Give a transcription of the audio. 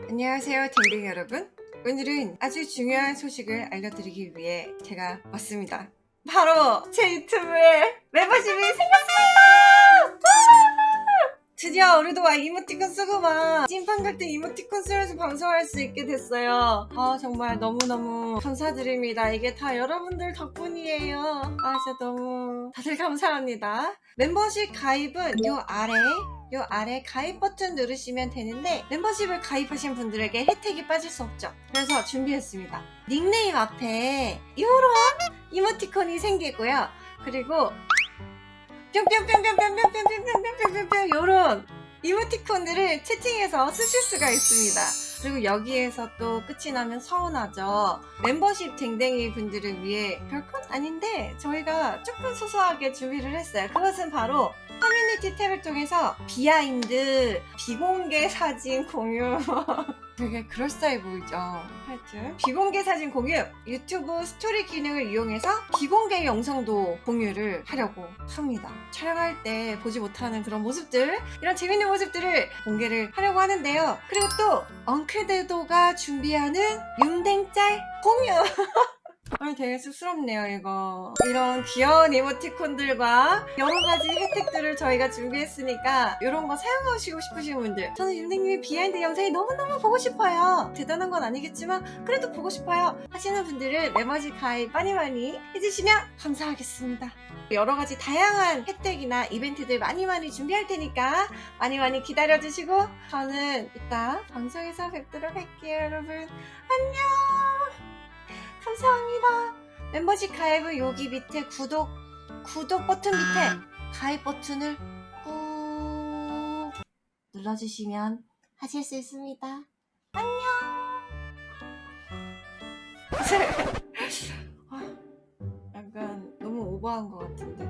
안녕하세요 댕댕이 여러분. 오늘은 아주 중요한 소식을 알려드리기 위해 제가 왔습니다. 바로 제 유튜브에 멤버십이 생겼어요! 드디어 우리도 이모티콘 쓰고 막 찐판 같은 이모티콘 쓰면서 방송할 수 있게 됐어요. 아 정말 너무너무 감사드립니다. 이게 다 여러분들 덕분이에요. 아 진짜 너무 다들 감사합니다. 멤버십 가입은 요 아래 요 아래 가입 버튼 누르시면 되는데 멤버십을 가입하신 분들에게 혜택이 빠질 수 없죠. 그래서 준비했습니다. 닉네임 앞에 요런 이모티콘이 생기고요. 그리고 뿅뿅뿅뿅뿅뿅뿅뿅뿅뿅뿅뿅 요런 이모티콘들을 채팅해서 쓰실 수가 있습니다. 그리고 여기에서 또 끝이 나면 서운하죠. 멤버십 댕댕이 분들을 위해 별건 아닌데 저희가 조금 소소하게 준비를 했어요. 그것은 바로 커뮤니티 탭을 통해서 behind 비공개 사진 공유. 되게 그럴싸해 보이죠? 하여튼 비공개 사진 공유 유튜브 스토리 기능을 이용해서 비공개 영상도 공유를 하려고 합니다. 촬영할 때 보지 못하는 그런 모습들 이런 재밌는 모습들을 공개를 하려고 하는데요. 그리고 또 엉클대도가 준비하는 윰댕짤 공유 아니 되게 쑥스럽네요 이거. 이런 귀여운 이모티콘들과 여러가지 혜택들을 저희가 준비했으니까 이런 거 사용하시고 싶으신 분들. 저는 윰댕님의 behind 영상이 너무너무 보고 싶어요. 대단한 건 아니겠지만 그래도 보고 싶어요. 하시는 분들은 메머지 가입 많이 많이 해주시면 감사하겠습니다. 여러가지 다양한 혜택이나 이벤트들 많이 많이 준비할 테니까 많이 많이 기다려주시고 저는 이따 방송에서 뵙도록 할게요 여러분. 안녕 감사합니다. 멤버십 가입은 여기 밑에 구독 구독 버튼 밑에 가입 버튼을 꾹 눌러주시면 하실 수 있습니다. 안녕. 아, 약간 너무 오버한 것 같은데.